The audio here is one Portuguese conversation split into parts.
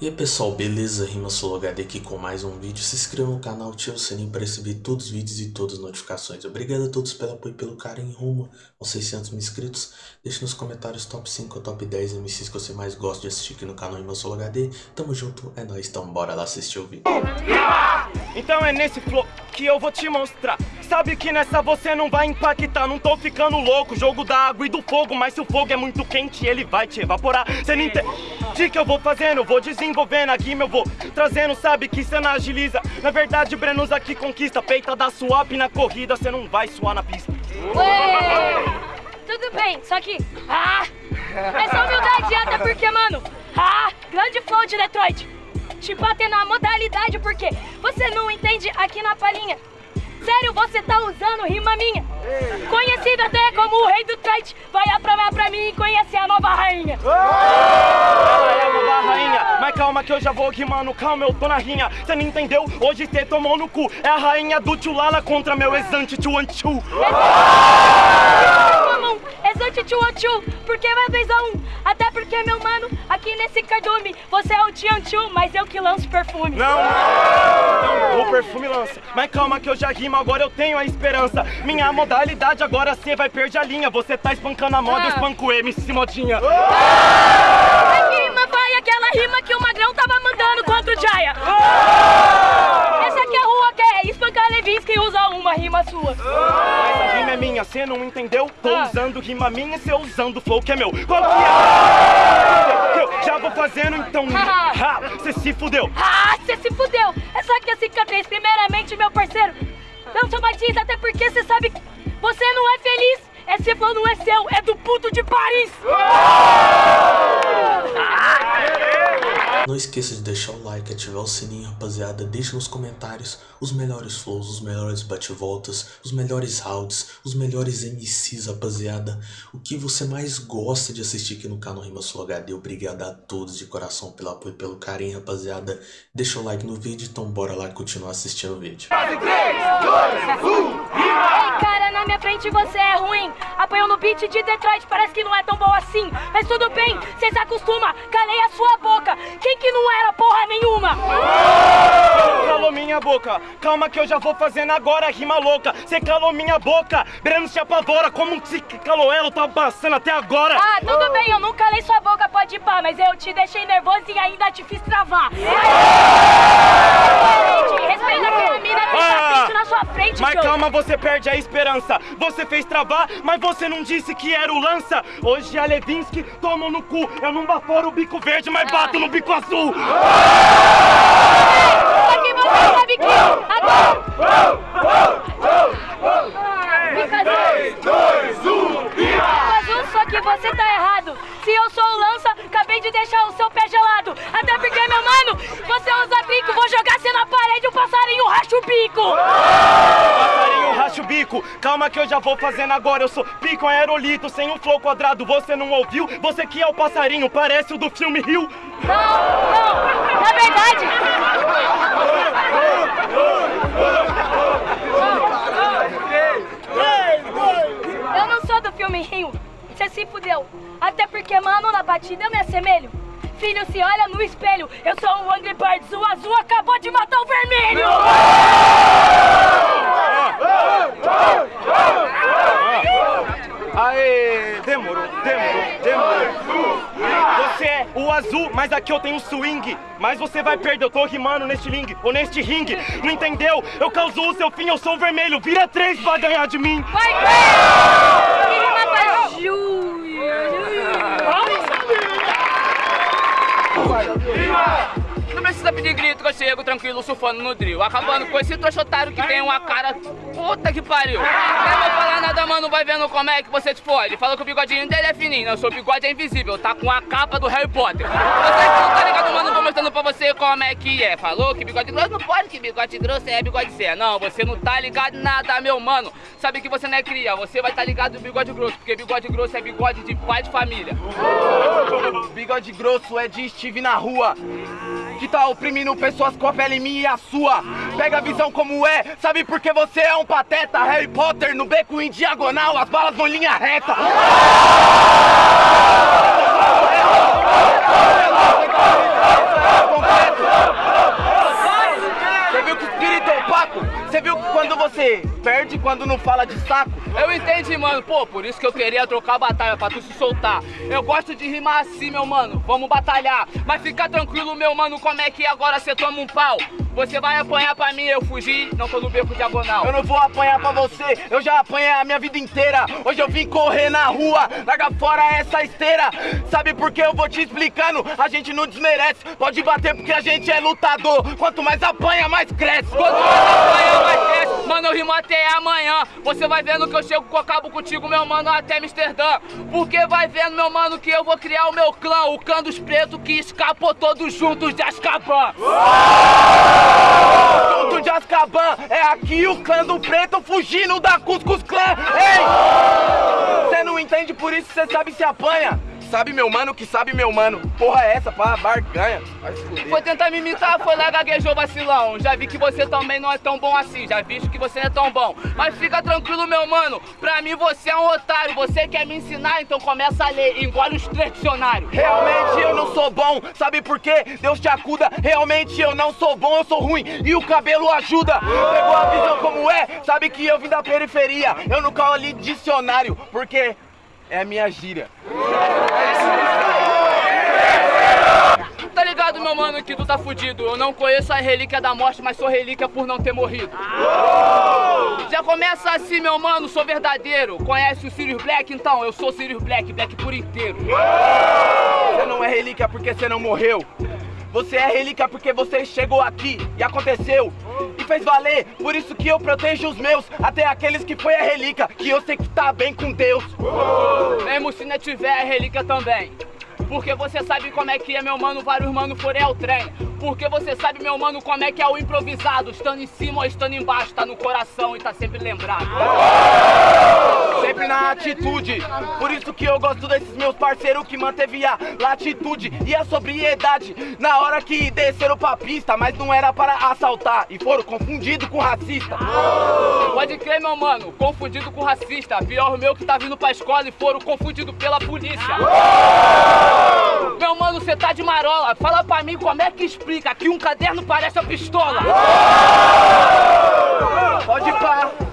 E aí pessoal, beleza? Rima HD aqui com mais um vídeo. Se inscreva no canal, ative o sininho para receber todos os vídeos e todas as notificações. Obrigado a todos pelo apoio e pelo carinho rumo aos 600 mil inscritos. Deixe nos comentários top 5 ou top 10 MCs que você mais gosta de assistir aqui no canal Rima HD. Tamo junto, é nóis, então bora lá assistir o vídeo. Então é nesse flow que eu vou te mostrar Sabe que nessa você não vai impactar Não tô ficando louco, jogo da água e do fogo Mas se o fogo é muito quente, ele vai te evaporar Cê não entende que eu vou fazendo, eu vou desenvolvendo aqui meu vou trazendo, sabe que não agiliza. Na verdade Brenos aqui conquista, peita da swap na corrida Cê não vai suar na pista. Ué, tudo bem, só que... Ah, essa humildade até porque, mano Ah, grande flow de Detroit. Te bater na modalidade porque você não entende aqui na palhinha. Sério, você tá usando rima minha. Conhecido até como o rei do trade. Vai aprovar pra mim e conhecer a nova rainha. Ela é a nova rainha. Mas calma que eu já vou rimando. Calma, eu tô na rinha. Você não entendeu? Hoje você tomou no cu. É a rainha do Tchulala contra meu exante Tchuanchu. Exante Tchuanchu. Porque vai vez a um. Até porque, meu mano, aqui nesse cardume, você é o Tchuanchu, mas eu que lanço perfume. Não, não, o perfume lança. Mas calma que eu já rimo, agora eu tenho a esperança. Minha modalidade agora você vai perder a linha. Você tá espancando a moda, ah. eu espanco o MC Modinha. Ah! A rima vai aquela rima que o Magrão tava mandando contra o Jaya. Ah! Uma rima sua. Mas a rima é minha, cê não entendeu? Tô ah. usando rima minha e cê usando flow que é meu. Qual que é? Eu já vou fazendo então. Ha, cê se fudeu. Ah, cê se fudeu. Essa aqui é a cicatriz. Primeiramente, meu parceiro, não sou mais até porque você sabe que você não é feliz. Esse flow não é seu, é do puto de Paris. Não esqueça de deixar o like, ativar o sininho, rapaziada. Deixe nos comentários os melhores flows, os melhores bate-voltas, os melhores rounds, os melhores MCs, rapaziada. O que você mais gosta de assistir aqui no canal Rima Sul HD. Obrigado a todos de coração pelo apoio e pelo carinho, rapaziada. Deixa o like no vídeo, então bora lá continuar assistindo o vídeo. 3, 2, 1, cara, na minha frente você é ruim. Apanhou no beat de Detroit, parece que não é tão bom assim. Mas tudo bem, cê se acostuma, calei a sua boca. Não era porra nenhuma? Minha boca, calma que eu já vou fazendo agora rima louca. Cê calou minha boca, Breno se apavora, como se calou ela, tá passando até agora. Ah, tudo bem, eu não calei sua boca, pode ir pá, mas eu te deixei nervoso e ainda te fiz travar. Respeita aquela mina que tá na sua frente, Mas calma, você perde a esperança. Você fez travar, mas você não disse que era o lança. Hoje a Levinsky toma no cu. Eu não baforo o bico verde, mas bato no bico azul. Que agora... Três, dois, um, Só que você tá errado. Se eu sou o lança, acabei de deixar o seu pé gelado. Até porque, meu mano, você usa brinco, vou jogar você na parede, o passarinho racha o bico. Passarinho racha o bico, calma que eu já vou fazendo agora. Eu sou pico aerolito, sem um flow quadrado, você não ouviu? Você que é o passarinho, parece o do filme Rio. Não, não, na verdade... Eu não sou do filme Rio você se fudeu. Até porque, mano, na batida eu me assemelho. Filho, se olha no espelho, eu sou um Angry Birds, o azul acabou de matar o vermelho! Aê, demorou, demorou, demorou. Você é o azul, mas aqui eu tenho swing. Mas você vai perder, eu tô rimando neste ring, ou neste ringue. Não entendeu? Eu causo o seu fim, eu sou o vermelho. Vira três pra ganhar de mim. Vai ver! Não pedir grito que eu chego tranquilo surfando no drill. Acabando com esse trouxa que tem uma cara puta que pariu. Nem vou falar nada mano, vai vendo como é que você te fode. Falou que o bigodinho dele é fininho, não, seu bigode é invisível. Tá com a capa do Harry Potter. Você que não tá ligado mano, vou mostrando pra você como é que é. Falou que bigode grosso não pode, que bigode grosso é bigode zé Não, você não tá ligado nada meu mano. Sabe que você não é cria, você vai tá ligado no bigode grosso Porque bigode grosso é bigode de pai de família. Bigode grosso é de Steve na rua que tá oprimindo pessoas com a pele minha e a sua. Pega a visão como é, sabe por que você é um pateta? Harry Potter no beco em diagonal, as balas vão linha reta. Você viu que espírito é opaco? Você viu que quando você perde, quando não fala de saco? Eu entendi, mano. Pô, por isso que eu queria trocar a batalha, pra tu se soltar. Eu gosto de rimar assim, meu mano. Vamos batalhar. Mas fica tranquilo, meu mano, como é que agora você toma um pau? Você vai apanhar pra mim, eu fugi, não tô no beco diagonal. Eu não vou apanhar pra você, eu já apanhei a minha vida inteira. Hoje eu vim correr na rua, larga fora essa esteira. Sabe por que eu vou te explicando? A gente não desmerece, pode bater porque a gente é lutador. Quanto mais apanha, mais cresce. Quanto mais apanha, mais cresce. Mano, eu rimo até amanhã. Você vai vendo que eu chego com acabo contigo, meu mano, até Amsterdã. Porque vai vendo, meu mano, que eu vou criar o meu clã, o clã dos pretos que escapou todos juntos de Azkaban. Junto de Azkaban, é aqui o clã do preto fugindo da Cuscus Clã. Ei! Você não entende, por isso você sabe se apanha. Sabe meu mano que sabe meu mano. Porra é essa, pá, barganha. Foi tentar me imitar, foi lá, gaguejou vacilão. Já vi que você também não é tão bom assim, já vi que você não é tão bom. Mas fica tranquilo, meu mano, pra mim você é um otário. Você quer me ensinar, então começa a ler, engole os três dicionários. Realmente eu não sou bom, sabe por quê? Deus te acuda, realmente eu não sou bom, eu sou ruim e o cabelo ajuda. Pegou a visão como é, sabe que eu vim da periferia. Eu nunca li dicionário, porque é a minha gíria. Tá ligado, meu mano, que tu tá fudido. Eu não conheço a relíquia da morte, mas sou relíquia por não ter morrido. Já começa assim, meu mano, sou verdadeiro. Conhece o Sirius Black? Então, eu sou Sirius Black, Black por inteiro. Você não é relíquia porque você não morreu. Você é relíquia porque você chegou aqui e aconteceu fez valer. Por isso que eu protejo os meus, até aqueles que foi a relíquia, que eu sei que tá bem com Deus. Mesmo se não tiver a relíquia também. Porque você sabe como é que é, meu mano, vários mano forem ao trem. Porque você sabe, meu mano, como é que é o improvisado. Estando em cima ou estando embaixo, tá no coração e tá sempre lembrado. Sempre na atitude. Por isso que eu gosto desses meus parceiros que manteve a latitude e a sobriedade. Na hora que desceram pra pista, mas não era para assaltar. E foram confundidos com racista. Pode crer, meu mano, confundido com racista. Pior meu que tá vindo pra escola e foram confundidos pela polícia. Meu mano, você tá de marola. Fala pra mim como é que explica que um caderno parece uma pistola. Pode pá.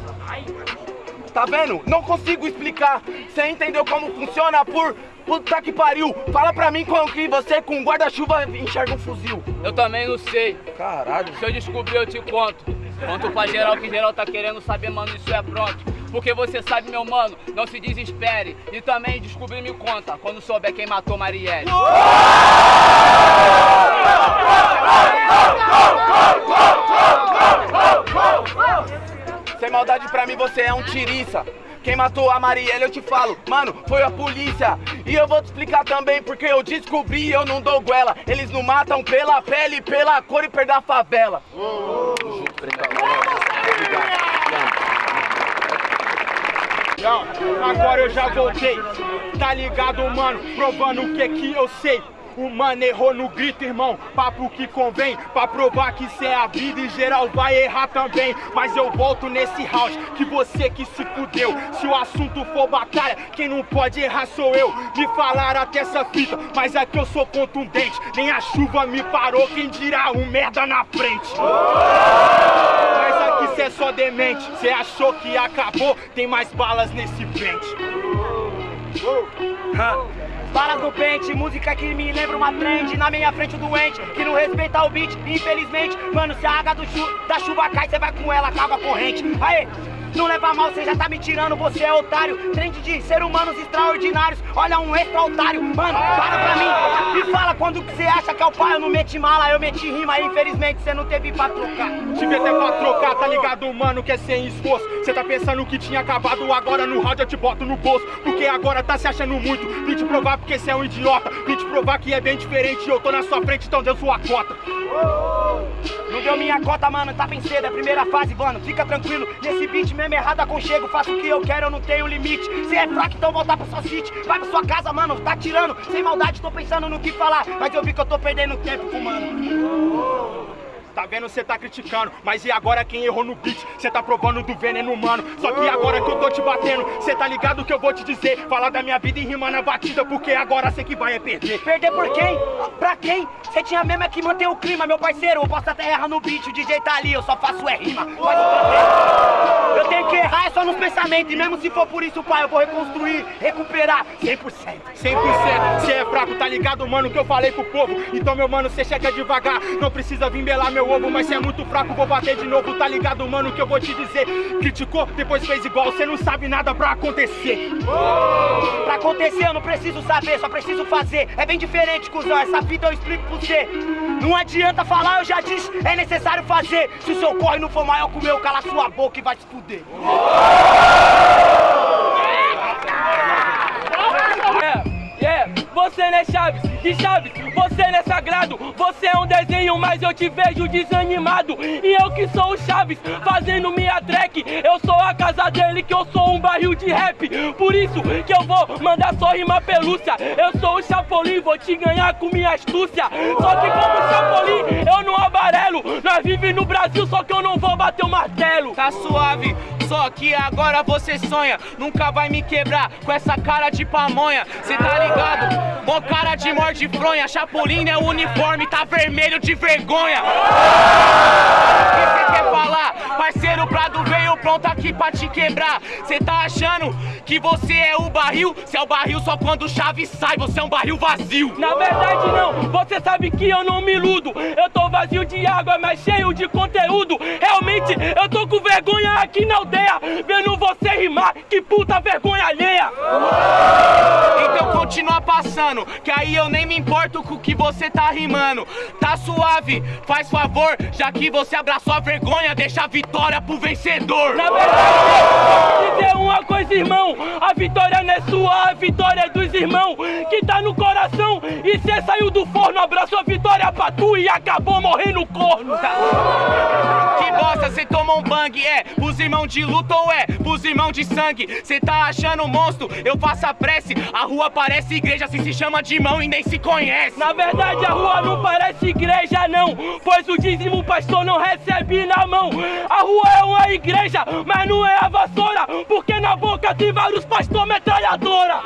Tá vendo? Não consigo explicar. Você entendeu como funciona por puta que pariu? Fala pra mim como que você com guarda-chuva enxerga um fuzil. Eu também não sei. Caralho. Se eu descobrir, eu te conto. Conto pra geral que geral tá querendo saber, mano, isso é pronto. Porque você sabe, meu mano, não se desespere. E também descobrir me conta, quando souber quem matou Marielle. Sem maldade pra mim você é um tiriça. Quem matou a Marielle eu te falo, mano, foi a polícia. E eu vou te explicar também porque eu descobri eu não dou goela. Eles não matam pela pele, pela cor e perda a favela. Agora eu já voltei, tá ligado, mano? Provando o que que eu sei. O mano errou no grito, irmão. Papo que convém pra provar que cê é a vida e geral vai errar também. Mas eu volto nesse round que você que se fudeu. Se o assunto for batalha, quem não pode errar sou eu. Me falaram até essa fita, mas é que eu sou contundente. Nem a chuva me parou, quem dirá um merda na frente. Mas aqui cê é só demente. Cê achou que acabou, tem mais balas nesse pente. Balas no pente, música que me lembra uma trend Na minha frente o doente, que não respeita o beat Infelizmente, mano, se a água do chu da chuva cai Cê vai com ela, acaba a corrente. Aê, não leva mal, cê já tá me tirando, você é otário. Trend de ser humanos extraordinários. Olha um extra otário, mano, para pra mim. Me fala quando que cê acha que é o pai. Eu não meti mala, eu meti rima. Infelizmente cê não teve pra trocar. Tive até pra trocar, tá ligado, mano, que é sem esforço. Cê tá pensando que tinha acabado, agora no round eu te boto no bolso. Porque agora tá se achando muito. Vim te provar porque cê é um idiota. Vim te provar que é bem diferente Eu tô na sua frente, então deu sua cota Não deu minha cota, mano, tá bem cedo, é primeira fase, mano Fica tranquilo, nesse beat mesmo errado aconchego Faço o que eu quero, eu não tenho limite. Se é fraco, então voltar pra sua city Vai pra sua casa, mano, tá tirando. Sem maldade, tô pensando no que falar. Mas eu vi que eu tô perdendo tempo, mano Tá vendo, cê tá criticando, mas e agora quem errou no beat? Cê tá provando do veneno humano. Só que agora que eu tô te batendo, cê tá ligado o que eu vou te dizer? Falar da minha vida e rimar na batida, porque agora cê que vai é perder. Perder por quem? Pra quem? Cê tinha mesmo é que manter o clima, meu parceiro. Eu posso até errar no beat, o DJ tá ali, eu só faço é rima. Mas eu tenho que errar é só nos pensamentos. E mesmo se for por isso, pai, eu vou reconstruir, recuperar 100%. 100%. Cê é fraco, tá ligado, mano, que eu falei pro povo. Então, meu mano, cê chega devagar. Não precisa vir belar meu ovo, mas cê é muito fraco, vou bater de novo, tá ligado, mano, que eu vou te dizer. Criticou, depois fez igual, cê não sabe nada pra acontecer. Pra acontecer, eu não preciso saber, só preciso fazer. É bem diferente, cuzão, essa fita eu explico pra você. Não adianta falar, eu já disse, é necessário fazer. Se o seu corre não for maior que o meu, cala sua boca e vai se fuder. Você né Chaves, Chaves, você não é sagrado Você é um desenho, mas eu te vejo desanimado. E eu que sou o Chaves, fazendo minha track Eu sou a casa dele, que eu sou um barril de rap. Por isso que eu vou mandar só rima pelúcia. Eu sou o Chapolin, vou te ganhar com minha astúcia. Só que como Chapolin, eu não amarelo Nós vive no Brasil, só que eu não vou bater o martelo. Tá suave, só que agora você sonha. Nunca vai me quebrar com essa cara de pamonha. Cê tá ligado? Mó cara de morde fronha Chapolin é o uniforme, tá vermelho de vergonha. O que cê quer falar? Parceiro Prado veio pronto aqui pra te quebrar. Cê tá achando que você é o barril? Cê é o barril só quando o chave sai, você é um barril vazio. Na verdade não, você sabe que eu não me iludo. Eu tô vazio de água, mas cheio de conteúdo. Realmente eu tô com vergonha aqui na aldeia Vendo você rimar, que puta vergonha alheia. Então continua passando, que aí eu nem me importo com o que você tá rimando. Tá suave, faz favor, já que você abraçou a vergonha Deixa a vitória pro vencedor. Na verdade, vou dizer uma coisa irmão A vitória não é sua, a vitória é dos irmãos Que tá no coração. E cê saiu do forno Abraçou a vitória pra tu e acabou morrendo corno. Que bosta, cê tomou um bang, é. Pros irmãos de luta ou é? Pros irmãos de sangue. Cê tá achando monstro, eu faço a prece. A rua parece igreja, se se chama de mão e nem se conhece. Na verdade a rua não parece igreja não. Pois o dízimo o pastor não recebe na mão. A rua é uma igreja, mas não é a vassoura Porque na boca tem vários pastor metralhadora.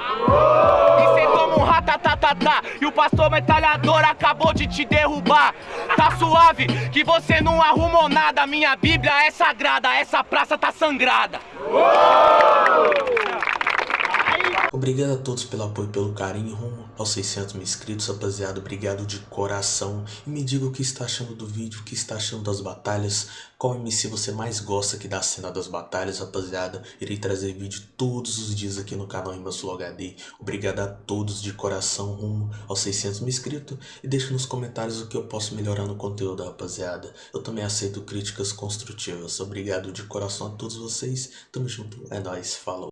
E cê toma um ratatatatá E o pastor metralhador acabou de te derrubar. Tá suave, que você não arrumou nada. Minha bíblia é sagrada, essa praça tá sangrada. Obrigado a todos pelo apoio e pelo carinho rumo aos 600 mil inscritos, rapaziada. Obrigado de coração. E me diga o que está achando do vídeo, o que está achando das batalhas. Qual MC você mais gosta aqui da cena das batalhas, rapaziada. Irei trazer vídeo todos os dias aqui no canal Rimasflow HD. Obrigado a todos de coração rumo aos 600 mil inscritos. E deixe nos comentários o que eu posso melhorar no conteúdo, rapaziada. Eu também aceito críticas construtivas. Obrigado de coração a todos vocês. Tamo junto. É nóis. Falou.